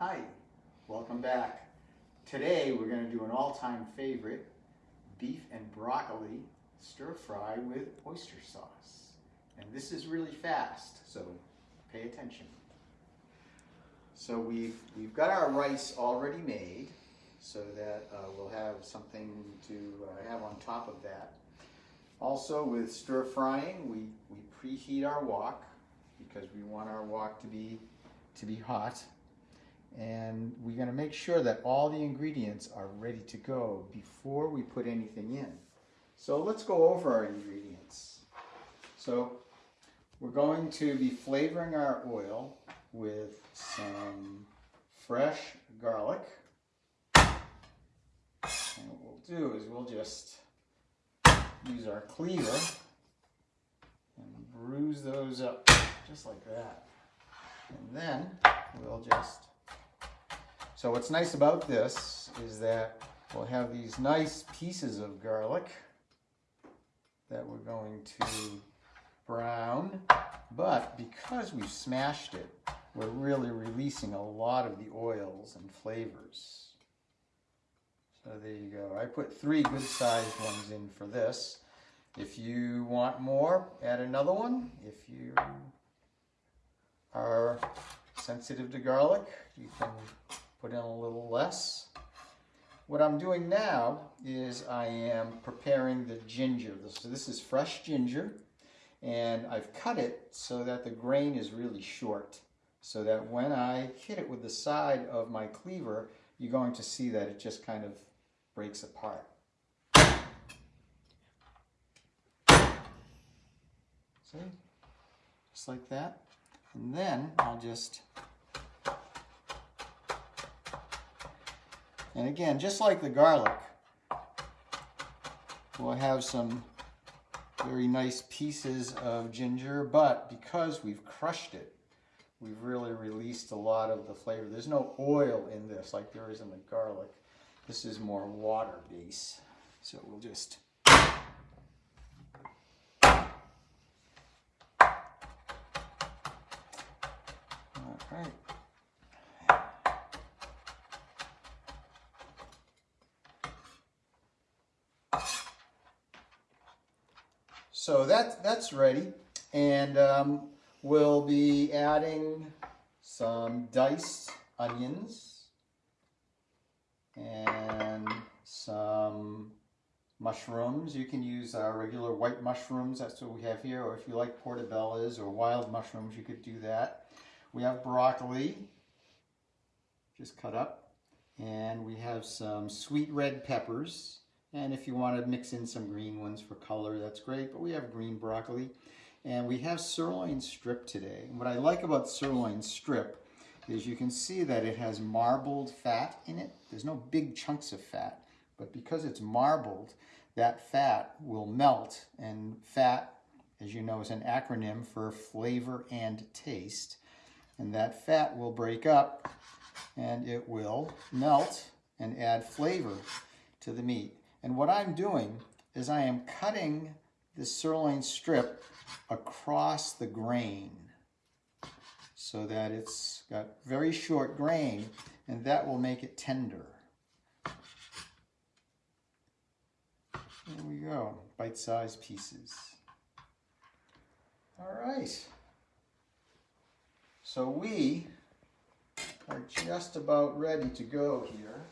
Hi, welcome back. Today we're going to do an all-time favorite, beef and broccoli stir fry with oyster sauce. And this is really fast, so pay attention. So we've, we've got our rice already made so that uh, we'll have something to uh, have on top of that. Also with stir frying, we, we preheat our wok because we want our wok to be, to be hot. And we're gonna make sure that all the ingredients are ready to go before we put anything in. So let's go over our ingredients. So we're going to be flavoring our oil with some fresh garlic. And what we'll do is we'll just use our cleaver and bruise those up just like that. And then we'll just, so what's nice about this is that we'll have these nice pieces of garlic that we're going to brown, but because we've smashed it, we're really releasing a lot of the oils and flavors. So there you go. I put three good sized ones in for this. If you want more, add another one. If you are sensitive to garlic, you can put in a little less. What I'm doing now is I am preparing the ginger. So this is fresh ginger and I've cut it so that the grain is really short so that when I hit it with the side of my cleaver, you're going to see that it just kind of breaks apart. See? Just like that. And then I'll just, and again, just like the garlic, we'll have some very nice pieces of ginger, but because we've crushed it, we've really released a lot of the flavor. There's no oil in this like there is in the garlic. This is more water base. So we'll just All right. So that, that's ready. And um, we'll be adding some diced onions and some mushrooms. You can use regular white mushrooms. That's what we have here. Or if you like portobellos or wild mushrooms, you could do that. We have broccoli, just cut up. And we have some sweet red peppers. And if you want to mix in some green ones for color, that's great. But we have green broccoli. And we have sirloin strip today. And what I like about sirloin strip is you can see that it has marbled fat in it. There's no big chunks of fat. But because it's marbled, that fat will melt. And fat, as you know, is an acronym for flavor and taste and that fat will break up and it will melt and add flavor to the meat. And what I'm doing is I am cutting the sirloin strip across the grain so that it's got very short grain and that will make it tender. There we go, bite-sized pieces. All right. So we are just about ready to go here.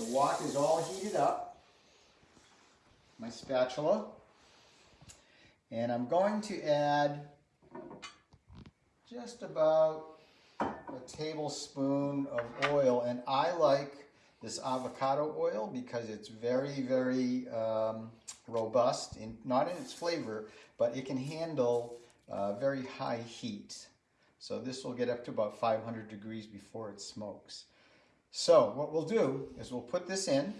The wok is all heated up. My spatula. And I'm going to add just about a tablespoon of oil. And I like this avocado oil because it's very, very um, robust, in, not in its flavor, but it can handle uh, very high heat. So this will get up to about 500 degrees before it smokes. So what we'll do is we'll put this in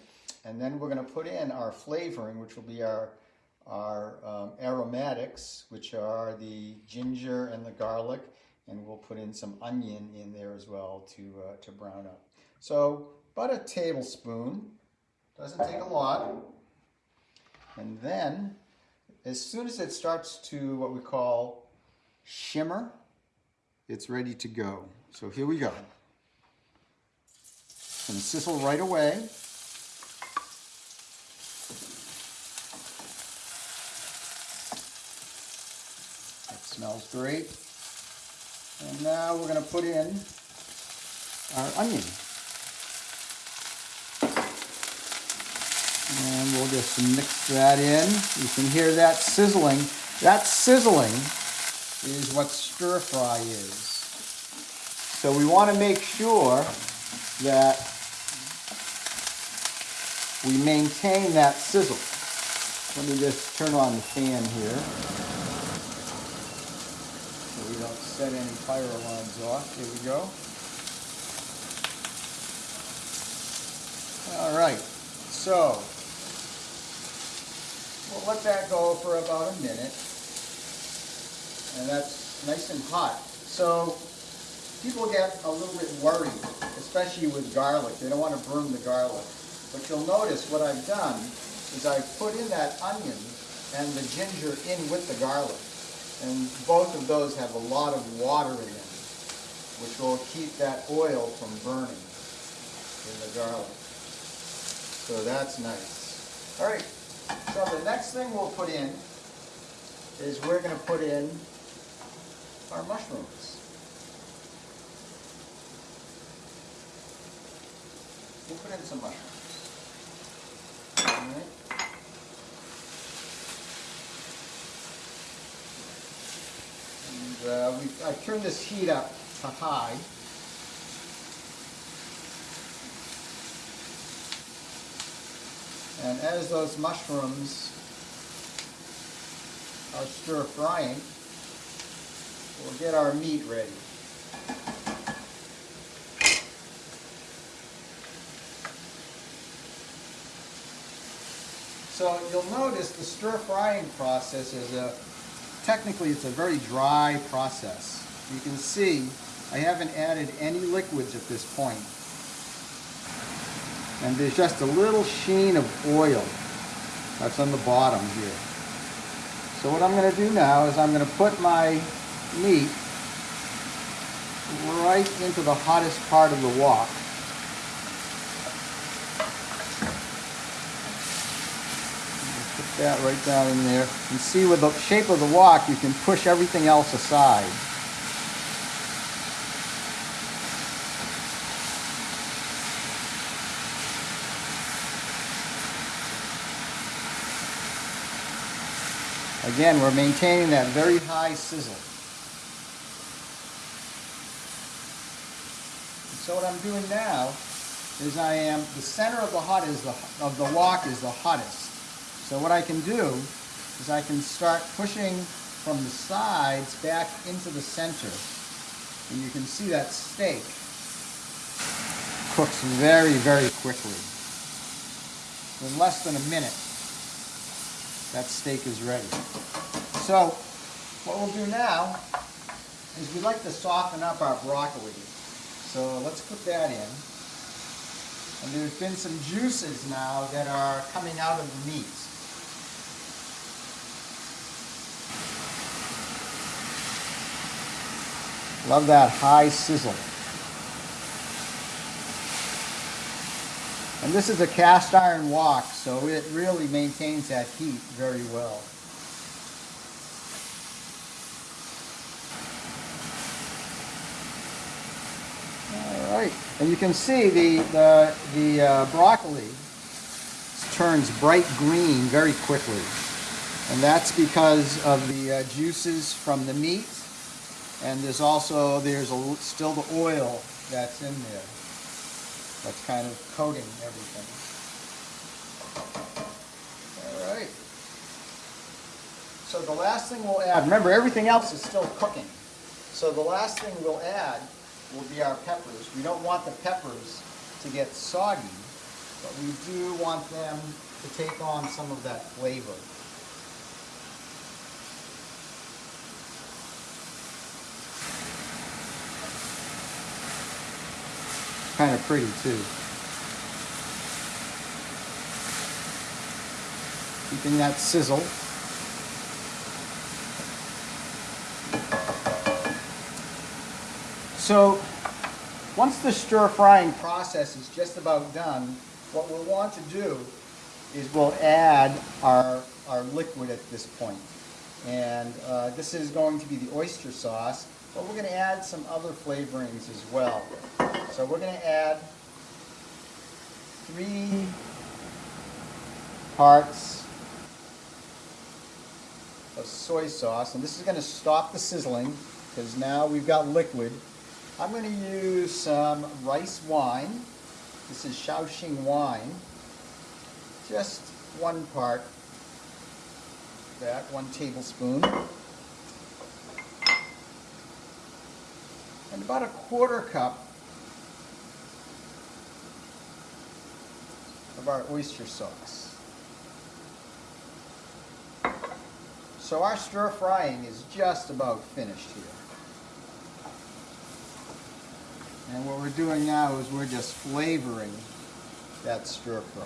and then we're going to put in our flavoring, which will be our, our um, aromatics, which are the ginger and the garlic, and we'll put in some onion in there as well to, uh, to brown up. So about a tablespoon, doesn't take a lot. And then as soon as it starts to what we call shimmer, it's ready to go. So here we go. It's gonna sizzle right away. That smells great. And now we're gonna put in our onion. And we'll just mix that in. You can hear that sizzling. That sizzling is what stir fry is. So we want to make sure that we maintain that sizzle. Let me just turn on the fan here so we don't set any fire alarms off. Here we go. All right, so we'll let that go for about a minute. And that's nice and hot. So people get a little bit worried, especially with garlic. They don't want to burn the garlic. But you'll notice what I've done is I've put in that onion and the ginger in with the garlic. And both of those have a lot of water in them, which will keep that oil from burning in the garlic. So that's nice. All right, so the next thing we'll put in is we're going to put in our mushrooms. We'll put in some mushrooms. And uh, we, I turned this heat up to high. And as those mushrooms are stir frying, we'll get our meat ready. So you'll notice the stir frying process is a, technically it's a very dry process. You can see I haven't added any liquids at this point. And there's just a little sheen of oil that's on the bottom here. So what I'm going to do now is I'm going to put my meat right into the hottest part of the wok. That right down in there. And see with the shape of the wok, you can push everything else aside. Again, we're maintaining that very high sizzle. So what I'm doing now is I am, the center of the hot is the, of the wok is the hottest. So what I can do is I can start pushing from the sides back into the center. And you can see that steak cooks very, very quickly. In less than a minute, that steak is ready. So what we'll do now is we like to soften up our broccoli. So let's put that in. And there's been some juices now that are coming out of the meat. Love that high sizzle. And this is a cast iron wok, so it really maintains that heat very well. All right, and you can see the, the, the uh, broccoli turns bright green very quickly. And that's because of the uh, juices from the meat. And there's also, there's a, still the oil that's in there that's kind of coating everything. All right. So the last thing we'll add, remember everything else is still cooking. So the last thing we'll add will be our peppers. We don't want the peppers to get soggy, but we do want them to take on some of that flavor. Kind of pretty too. Keeping that sizzle. So once the stir frying process is just about done, what we'll want to do is we'll add our, our liquid at this point. And uh, this is going to be the oyster sauce, but we're going to add some other flavorings as well. So we're going to add three parts of soy sauce, and this is going to stop the sizzling because now we've got liquid. I'm going to use some rice wine. This is Shaoxing wine. Just one part, that, one tablespoon. And about a quarter cup of our oyster sauce. So our stir frying is just about finished here. And what we're doing now is we're just flavoring that stir fry.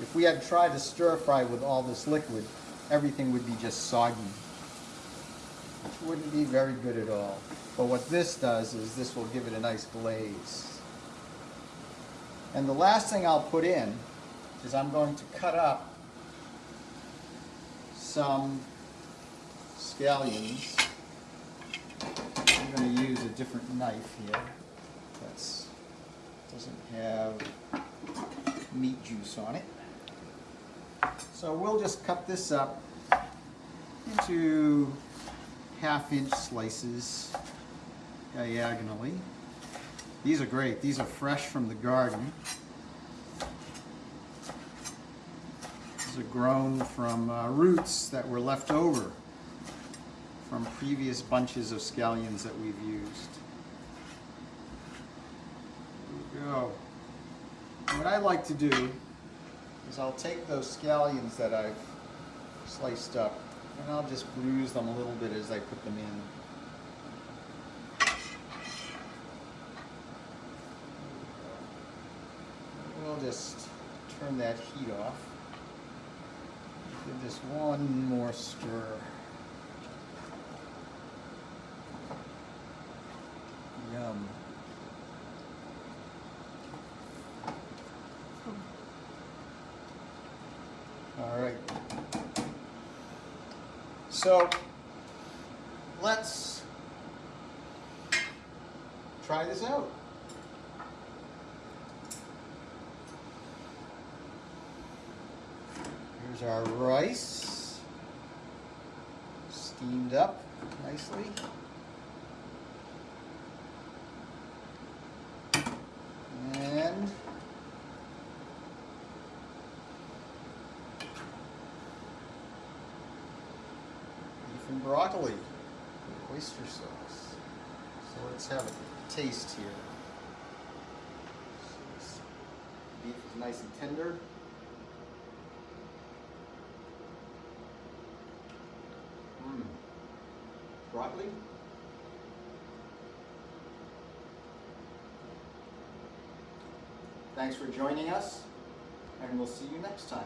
If we had tried to stir fry with all this liquid, everything would be just soggy. Wouldn't be very good at all. But what this does is this will give it a nice glaze. And the last thing I'll put in is I'm going to cut up some scallions. I'm going to use a different knife here. that doesn't have meat juice on it. So we'll just cut this up into half inch slices diagonally. These are great. These are fresh from the garden. These are grown from uh, roots that were left over from previous bunches of scallions that we've used. There we go. What I like to do is I'll take those scallions that I've sliced up and I'll just bruise them a little bit as I put them in. We'll just turn that heat off. Give this one more stir. Yum. All right. So let's try this out. Here's our rice, steamed up nicely. And beef and broccoli oyster sauce. So let's have a taste here. Beef is nice and tender. Mm. Broccoli. Thanks for joining us, and we'll see you next time.